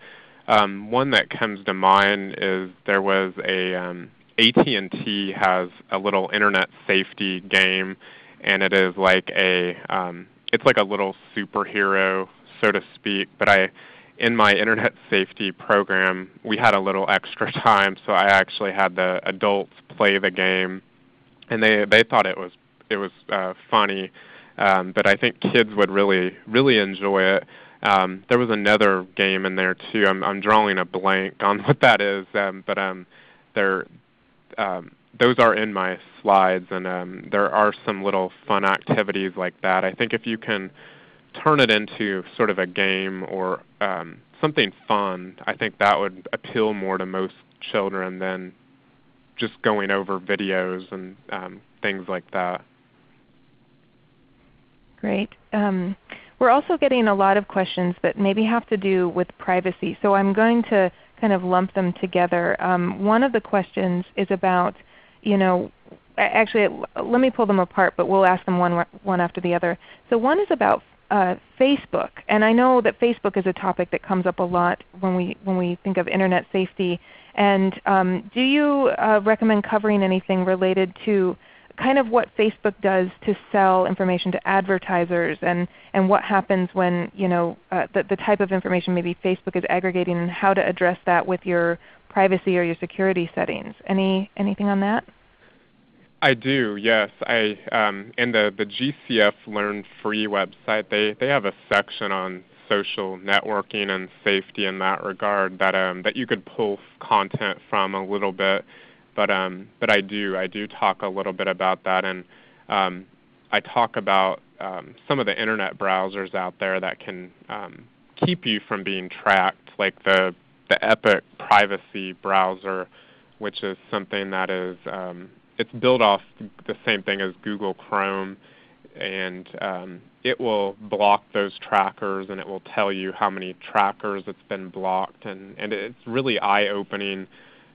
Um, one that comes to mind is there was a um, AT&T has a little internet safety game and it is like a um, it's like a little superhero, so to speak. But I in my internet safety program, we had a little extra time, so I actually had the adults play the game, and they they thought it was it was uh, funny, um, but I think kids would really really enjoy it. Um, there was another game in there too. I'm I'm drawing a blank on what that is, um, but um, there um, those are in my slides, and um, there are some little fun activities like that. I think if you can turn it into sort of a game or um, something fun, I think that would appeal more to most children than just going over videos and um, things like that. Great. Um, we're also getting a lot of questions that maybe have to do with privacy. So I'm going to kind of lump them together. Um, one of the questions is about, you know, actually let me pull them apart, but we'll ask them one, one after the other. So one is about uh, Facebook, and I know that Facebook is a topic that comes up a lot when we when we think of Internet safety. And um, do you uh, recommend covering anything related to kind of what Facebook does to sell information to advertisers, and and what happens when you know uh, the the type of information maybe Facebook is aggregating, and how to address that with your privacy or your security settings? Any anything on that? I do, yes. I um, in the the GCF Learn Free website, they they have a section on social networking and safety in that regard that um, that you could pull content from a little bit. But um, but I do I do talk a little bit about that, and um, I talk about um, some of the internet browsers out there that can um, keep you from being tracked, like the the Epic Privacy browser, which is something that is um, it's built off the same thing as Google Chrome, and um, it will block those trackers and it will tell you how many trackers it's been blocked, and, and it's really eye-opening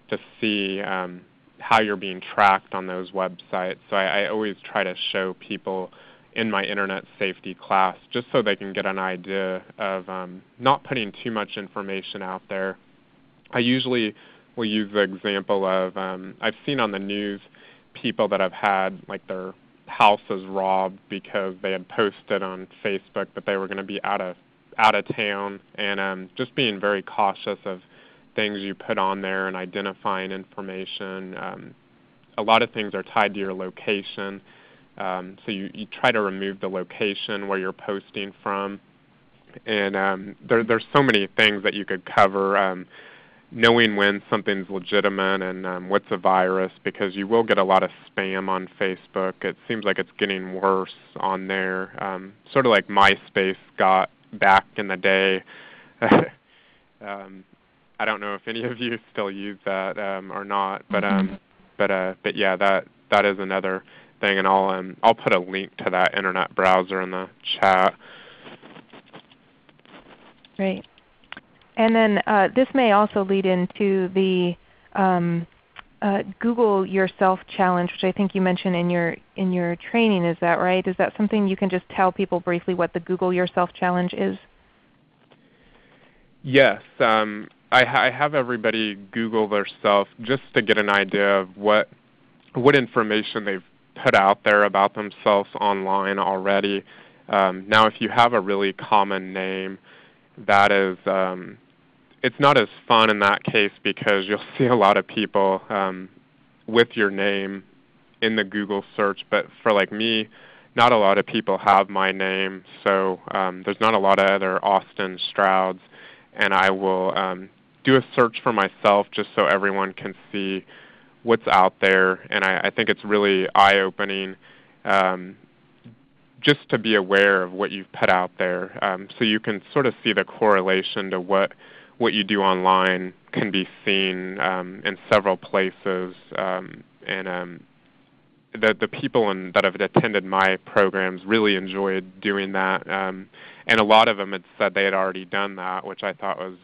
to see um, how you're being tracked on those websites. So I, I always try to show people in my internet safety class just so they can get an idea of um, not putting too much information out there. I usually will use the example of um, I've seen on the news people that have had like their houses robbed because they had posted on Facebook that they were going to be out of out of town, and um, just being very cautious of things you put on there and identifying information. Um, a lot of things are tied to your location, um, so you, you try to remove the location where you're posting from. And um, there, there's so many things that you could cover. Um, knowing when something's legitimate and um, what's a virus because you will get a lot of spam on Facebook. It seems like it's getting worse on there, um, sort of like MySpace got back in the day. um, I don't know if any of you still use that um, or not, but um, mm-hmm. but uh, but yeah, that that is another thing, and I'll um, I'll put a link to that internet browser in the chat. Great. And then uh, this may also lead into the um, uh, Google Yourself challenge, which I think you mentioned in your in your training. Is that right? Is that something you can just tell people briefly what the Google Yourself challenge is? Yes, um, I, I, have everybody Google themselves just to get an idea of what what information they've put out there about themselves online already. Um, now, if you have a really common name, that is um, it's not as fun in that case because you'll see a lot of people um, with your name in the Google search. But for like me, not a lot of people have my name, so um, there's not a lot of other Austin Strouds. And I will um, do a search for myself just so everyone can see what's out there. And I, I think it's really eye-opening um, just to be aware of what you've put out there, um, so you can sort of see the correlation to what what you do online can be seen um, in several places. Um, and um, the, the people in, that have attended my programs really enjoyed doing that. Um, and a lot of them had said they had already done that, which I thought was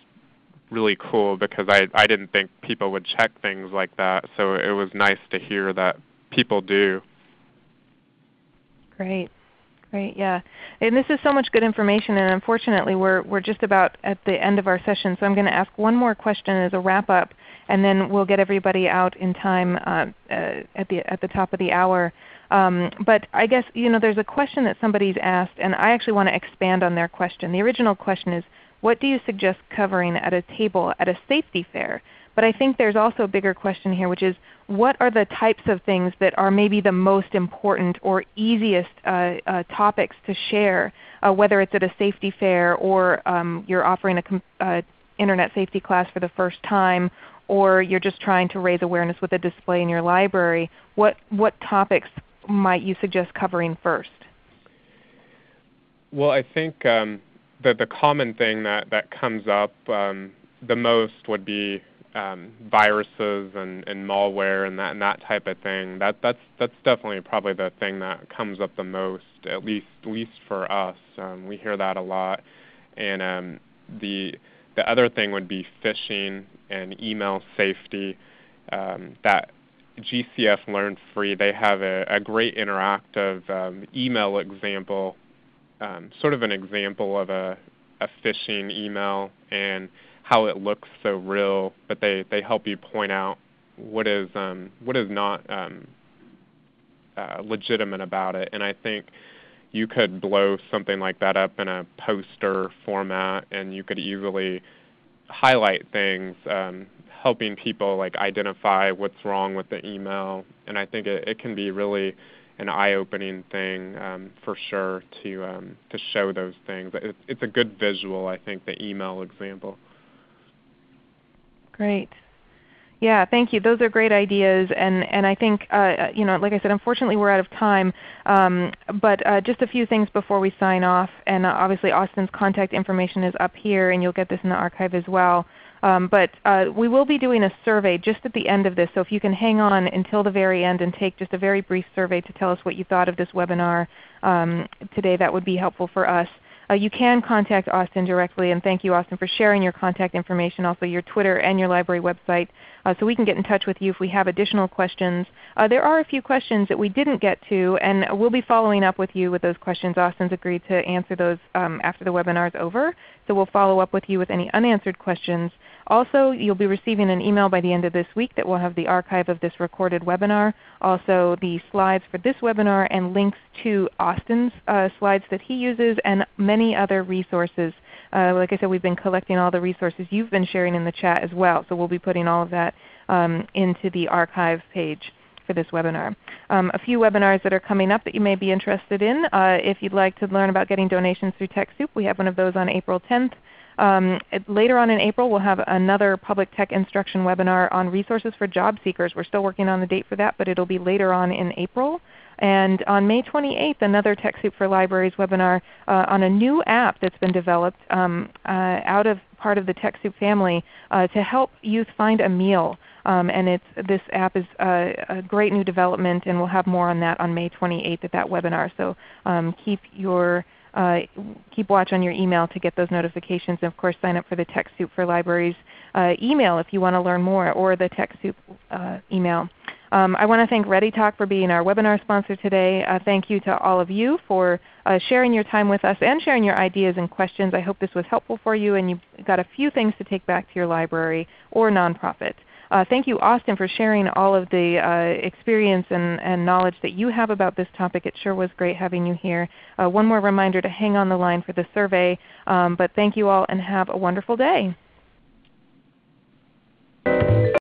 really cool because I, I didn't think people would check things like that. So it was nice to hear that people do. Great. Great, yeah. And this is so much good information, and unfortunately we're, we're just about at the end of our session, so I'm going to ask one more question as a wrap-up, and then we'll get everybody out in time uh, uh, at, the, at the top of the hour. Um, but I guess you know, there's a question that somebody's asked, and I actually want to expand on their question. The original question is, what do you suggest covering at a table at a safety fair? But I think there's also a bigger question here which is what are the types of things that are maybe the most important or easiest uh, uh, topics to share, uh, whether it's at a safety fair or um, you're offering a uh, Internet safety class for the first time or you're just trying to raise awareness with a display in your library. What, what topics might you suggest covering first? Well, I think um, the, the common thing that, that comes up um, the most would be um, viruses and, and malware and that and that type of thing. That that's that's definitely probably the thing that comes up the most, at least at least for us. Um, we hear that a lot, and um, the the other thing would be phishing and email safety. Um, that GCF Learn Free, they have a, a great interactive um, email example, um, sort of an example of a, a phishing email and how it looks so real, but they, they help you point out what is um, what is not um, uh, legitimate about it. And I think you could blow something like that up in a poster format, and you could easily highlight things, um, helping people like identify what's wrong with the email. And I think it, it can be really an eye-opening thing um, for sure to um, to show those things. It, it's a good visual, I think, the email example. Great. Yeah, thank you. Those are great ideas, and and I think uh, you know, like I said, unfortunately we're out of time. Um, but uh, just a few things before we sign off, and uh, obviously Austin's contact information is up here, and you'll get this in the archive as well. Um, but uh, we will be doing a survey just at the end of this, so if you can hang on until the very end and take just a very brief survey to tell us what you thought of this webinar um, today, that would be helpful for us. Uh, you can contact Austin directly, and thank you Austin for sharing your contact information, also your Twitter and your library website, uh, so we can get in touch with you if we have additional questions. Uh, there are a few questions that we didn't get to, and we'll be following up with you with those questions. Austin's agreed to answer those um, after the webinar is over, so we'll follow up with you with any unanswered questions. Also, you'll be receiving an email by the end of this week that will have the archive of this recorded webinar, also the slides for this webinar, and links to Austin's uh, slides that he uses and many other resources. Uh, like I said, we've been collecting all the resources you've been sharing in the chat as well, so we'll be putting all of that um, into the archive page for this webinar. Um, a few webinars that are coming up that you may be interested in. Uh, if you'd like to learn about getting donations through TechSoup, we have one of those on April 10th. Um, later on in April we'll have another public tech instruction webinar on resources for job seekers. We're still working on the date for that, but it will be later on in April. And on May 28th, another TechSoup for Libraries webinar uh, on a new app that's been developed um, uh, out of part of the TechSoup family uh, to help youth find a meal. Um, and this app is uh, a great new development, and we'll have more on that on May 28th at that webinar. So um, keep your uh, keep watch on your email to get those notifications. And of course sign up for the TechSoup for Libraries uh, email if you want to learn more, or the TechSoup uh, email. Um, I want to thank ReadyTalk for being our webinar sponsor today. Uh, thank you to all of you for uh, sharing your time with us and sharing your ideas and questions. I hope this was helpful for you and you got a few things to take back to your library or nonprofit. Uh, thank you Austin for sharing all of the uh, experience and, and, knowledge that you have about this topic. It sure was great having you here. Uh, one more reminder to hang on the line for the survey. Um, but thank you all and have a wonderful day.